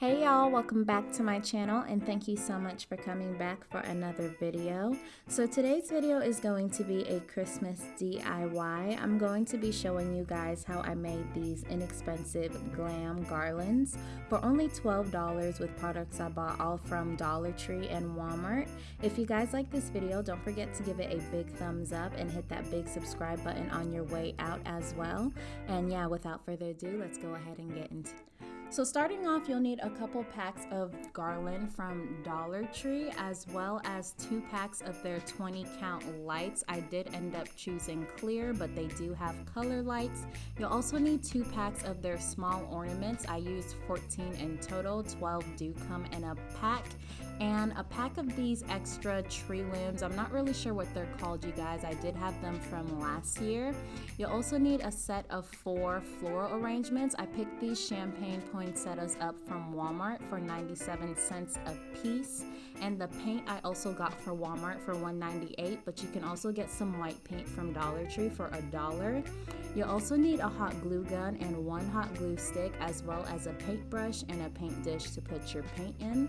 Hey y'all, welcome back to my channel and thank you so much for coming back for another video. So today's video is going to be a Christmas DIY. I'm going to be showing you guys how I made these inexpensive glam garlands for only $12 with products I bought all from Dollar Tree and Walmart. If you guys like this video, don't forget to give it a big thumbs up and hit that big subscribe button on your way out as well. And yeah, without further ado, let's go ahead and get into so starting off, you'll need a couple packs of garland from Dollar Tree as well as two packs of their 20 count lights. I did end up choosing clear, but they do have color lights. You'll also need two packs of their small ornaments. I used 14 in total, 12 do come in a pack and a pack of these extra tree limbs. I'm not really sure what they're called, you guys. I did have them from last year. You'll also need a set of four floral arrangements. I picked these champagne poinsettias up from Walmart for 97 cents a piece. And the paint I also got for Walmart for 198, but you can also get some white paint from Dollar Tree for a dollar. You'll also need a hot glue gun and one hot glue stick as well as a paintbrush and a paint dish to put your paint in.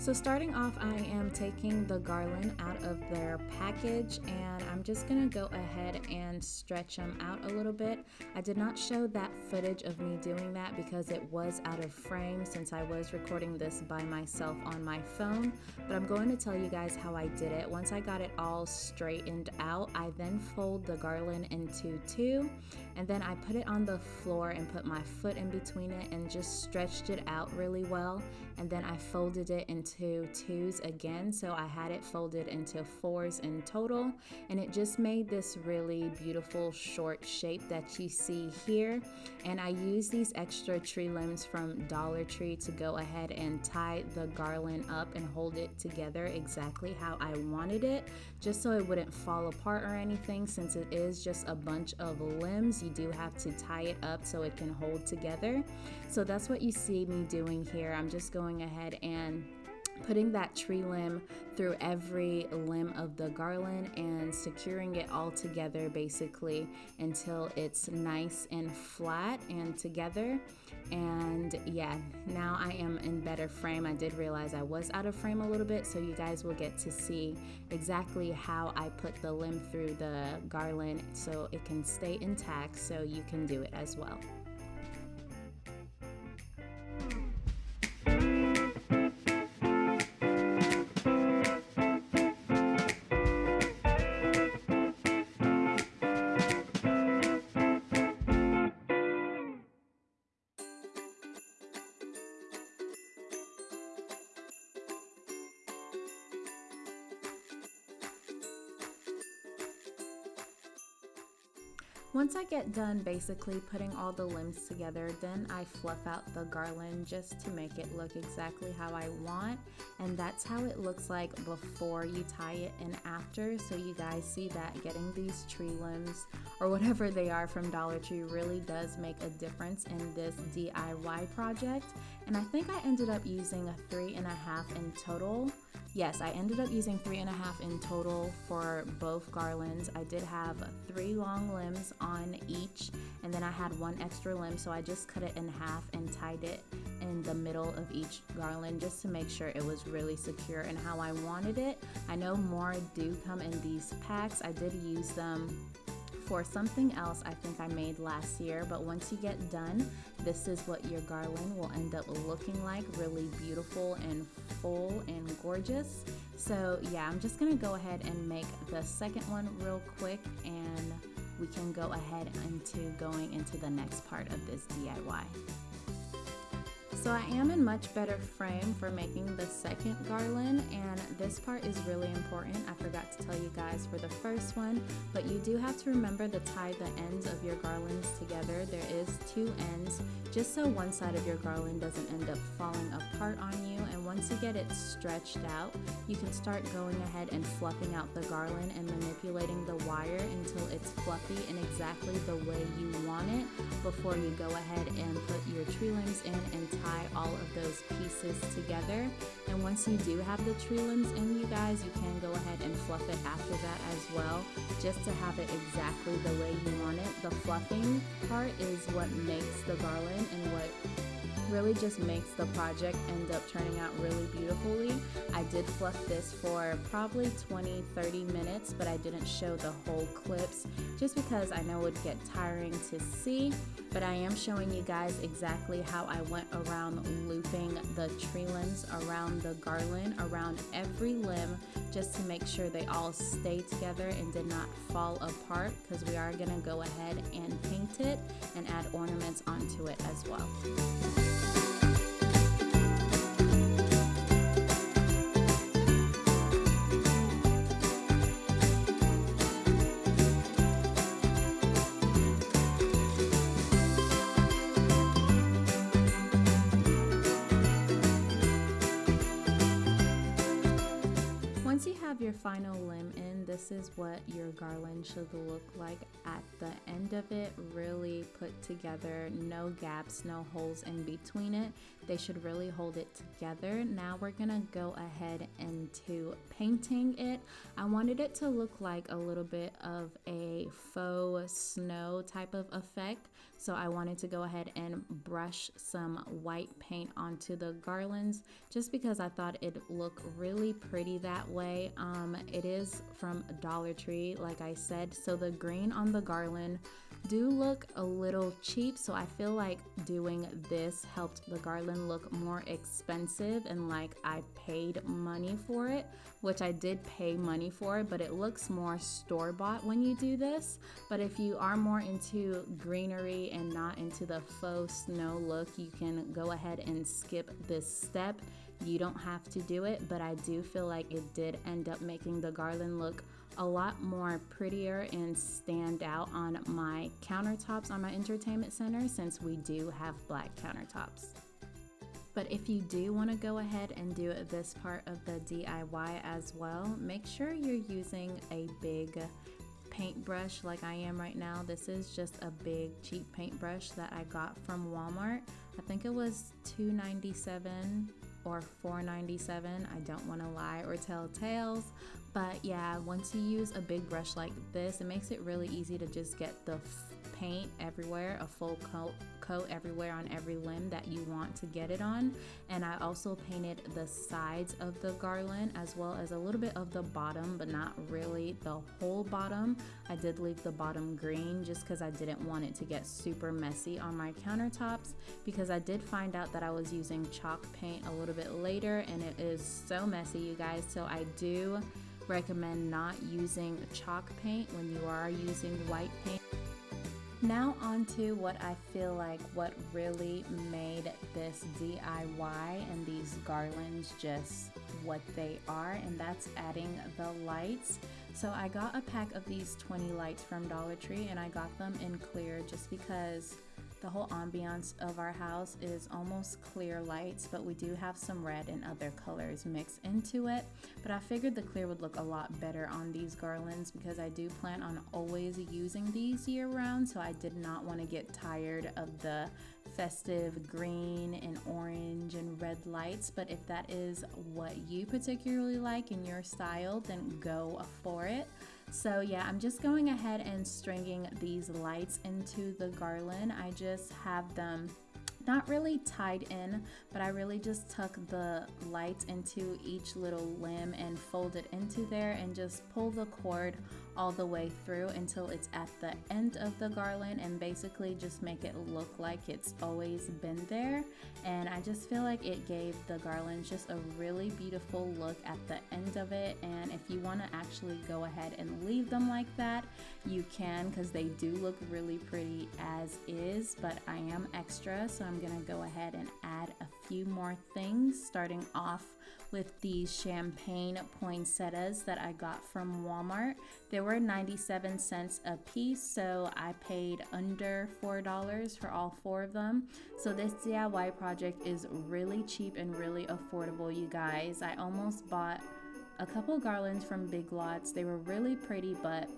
So starting off, I am taking the garland out of their package and I'm just gonna go ahead and stretch them out a little bit. I did not show that footage of me doing that because it was out of frame since I was recording this by myself on my phone, but I'm going to tell you guys how I did it. Once I got it all straightened out, I then fold the garland into two and then I put it on the floor and put my foot in between it and just stretched it out really well and then I folded it into twos again. So I had it folded into fours in total and it just made this really beautiful short shape that you see here. And I used these extra tree limbs from Dollar Tree to go ahead and tie the garland up and hold it together exactly how I wanted it just so it wouldn't fall apart or anything. Since it is just a bunch of limbs you do have to tie it up so it can hold together. So that's what you see me doing here. I'm just going ahead and putting that tree limb through every limb of the garland and securing it all together basically until it's nice and flat and together. And yeah now I am in better frame. I did realize I was out of frame a little bit so you guys will get to see exactly how I put the limb through the garland so it can stay intact so you can do it as well Once I get done basically putting all the limbs together, then I fluff out the garland just to make it look exactly how I want. And that's how it looks like before you tie it and after. So you guys see that getting these tree limbs or whatever they are from Dollar Tree really does make a difference in this DIY project. And I think I ended up using a three and a half in total. Yes, I ended up using three and a half in total for both garlands. I did have three long limbs on each, and then I had one extra limb, so I just cut it in half and tied it in the middle of each garland just to make sure it was really secure and how I wanted it. I know more do come in these packs. I did use them for something else I think I made last year, but once you get done, this is what your garland will end up looking like, really beautiful and full and gorgeous. So yeah, I'm just gonna go ahead and make the second one real quick and we can go ahead into going into the next part of this DIY. So I am in much better frame for making the second garland and this part is really important. I forgot to tell you guys for the first one, but you do have to remember to tie the ends of your garlands together. There is two ends just so one side of your garland doesn't end up falling apart on you and once you get it stretched out, you can start going ahead and fluffing out the garland and manipulating the wire until it's fluffy and exactly the way you want it before you go ahead and put your tree limbs in and tie all of those pieces together. And once you do have the tree limbs in, you guys, you can go ahead and fluff it after that as well, just to have it exactly the way you want it. The fluffing part is what makes the garland and what really just makes the project end up turning out really beautifully. I did fluff this for probably 20 30 minutes, but I didn't show the whole clips just because I know it would get tiring to see. But I am showing you guys exactly how I went around looping the tree limbs around the garland, around every limb, just to make sure they all stay together and did not fall apart because we are going to go ahead and paint it and add ornaments onto it as well. Your final limb in, this is what your garland should look like at the end of it. Really put together, no gaps, no holes in between it. They should really hold it together. Now we're gonna go ahead into painting it. I wanted it to look like a little bit of a faux snow type of effect. So I wanted to go ahead and brush some white paint onto the garlands just because I thought it'd look really pretty that way. Um, it is from Dollar Tree, like I said. So the green on the garland do look a little cheap so I feel like doing this helped the garland look more expensive and like I paid money for it which I did pay money for but it looks more store-bought when you do this. But if you are more into greenery and not into the faux snow look you can go ahead and skip this step. You don't have to do it but I do feel like it did end up making the garland look a lot more prettier and stand out on my countertops on my entertainment center since we do have black countertops. But if you do want to go ahead and do this part of the DIY as well, make sure you're using a big paintbrush like I am right now. This is just a big cheap paintbrush that I got from Walmart. I think it was $2.97 or $4.97. I don't want to lie or tell tales, but yeah, once you use a big brush like this, it makes it really easy to just get the paint everywhere, a full coat, coat everywhere on every limb that you want to get it on. And I also painted the sides of the garland as well as a little bit of the bottom, but not really the whole bottom. I did leave the bottom green just because I didn't want it to get super messy on my countertops because I did find out that I was using chalk paint a little bit later and it is so messy you guys. So I do recommend not using chalk paint when you are using white paint. Now on to what I feel like what really made this DIY and these garlands just what they are and that's adding the lights. So I got a pack of these 20 lights from Dollar Tree and I got them in clear just because the whole ambiance of our house is almost clear lights, but we do have some red and other colors mixed into it. But I figured the clear would look a lot better on these garlands because I do plan on always using these year round, so I did not want to get tired of the festive green and orange and red lights. But if that is what you particularly like in your style, then go for it. So yeah, I'm just going ahead and stringing these lights into the garland. I just have them not really tied in, but I really just tuck the lights into each little limb and fold it into there and just pull the cord all the way through until it's at the end of the garland and basically just make it look like it's always been there. And I just feel like it gave the garland just a really beautiful look at the end of it. And if you want to actually go ahead and leave them like that, you can because they do look really pretty as is. But I am extra, so I'm to go ahead and add a few more things starting off with these champagne poinsettias that I got from Walmart. They were 97 cents a piece, so I paid under $4 for all four of them. So this DIY project is really cheap and really affordable, you guys. I almost bought a couple garlands from Big Lots. They were really pretty, but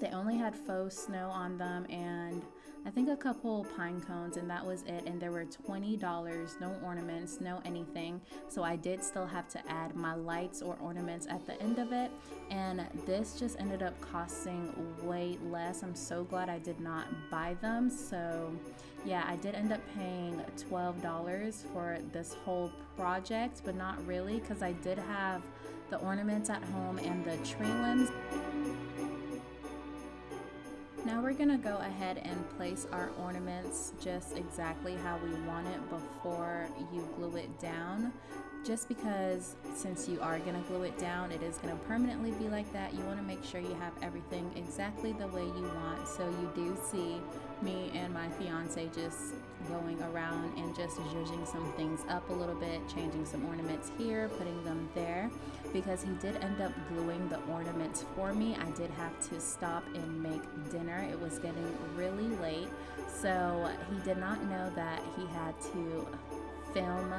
they only had faux snow on them and I think a couple pine cones and that was it and there were $20 no ornaments no anything. So I did still have to add my lights or ornaments at the end of it and this just ended up costing way less. I'm so glad I did not buy them. So yeah I did end up paying $12 for this whole project but not really because I did have the ornaments at home and the tree limbs now we're gonna go ahead and place our ornaments just exactly how we want it before you glue it down. Just because since you are gonna glue it down, it is gonna permanently be like that. You wanna make sure you have everything exactly the way you want. So you do see me and my fiance just going around and just zhuzhing some things up a little bit, changing some ornaments here, putting them there. Because he did end up gluing the ornaments for me, I did have to stop and make dinner. It was getting really late, so he did not know that he had to film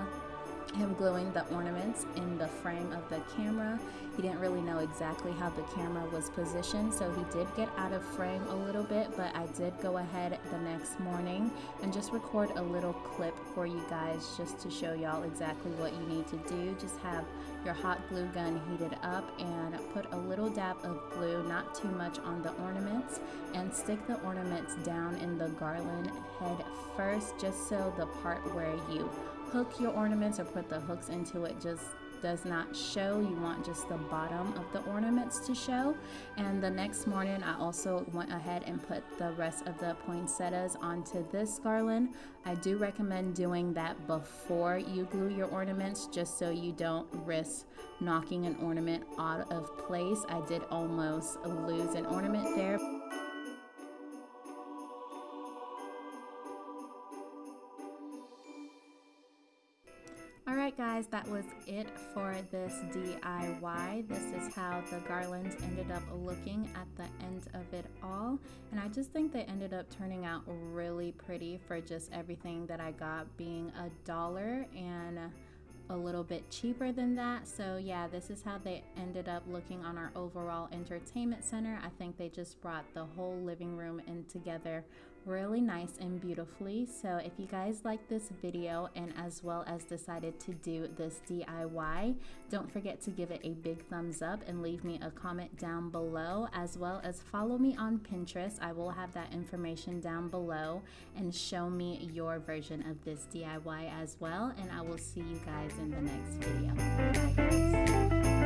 him gluing the ornaments in the frame of the camera. He didn't really know exactly how the camera was positioned, so he did get out of frame a little bit, but I did go ahead the next morning and just record a little clip for you guys just to show y'all exactly what you need to do. Just have your hot glue gun heated up and put a little dab of glue, not too much on the ornaments, and stick the ornaments down in the garland head first just so the part where you hook your ornaments or put the hooks into it just does not show. You want just the bottom of the ornaments to show. And the next morning, I also went ahead and put the rest of the poinsettias onto this garland. I do recommend doing that before you glue your ornaments just so you don't risk knocking an ornament out of place. I did almost lose an ornament there. Guys, that was it for this DIY. This is how the garlands ended up looking at the end of it all. And I just think they ended up turning out really pretty for just everything that I got being a dollar and a little bit cheaper than that. So yeah, this is how they ended up looking on our overall entertainment center. I think they just brought the whole living room in together really nice and beautifully. So if you guys like this video and as well as decided to do this DIY, don't forget to give it a big thumbs up and leave me a comment down below as well as follow me on Pinterest. I will have that information down below and show me your version of this DIY as well. And I will see you guys in the next video.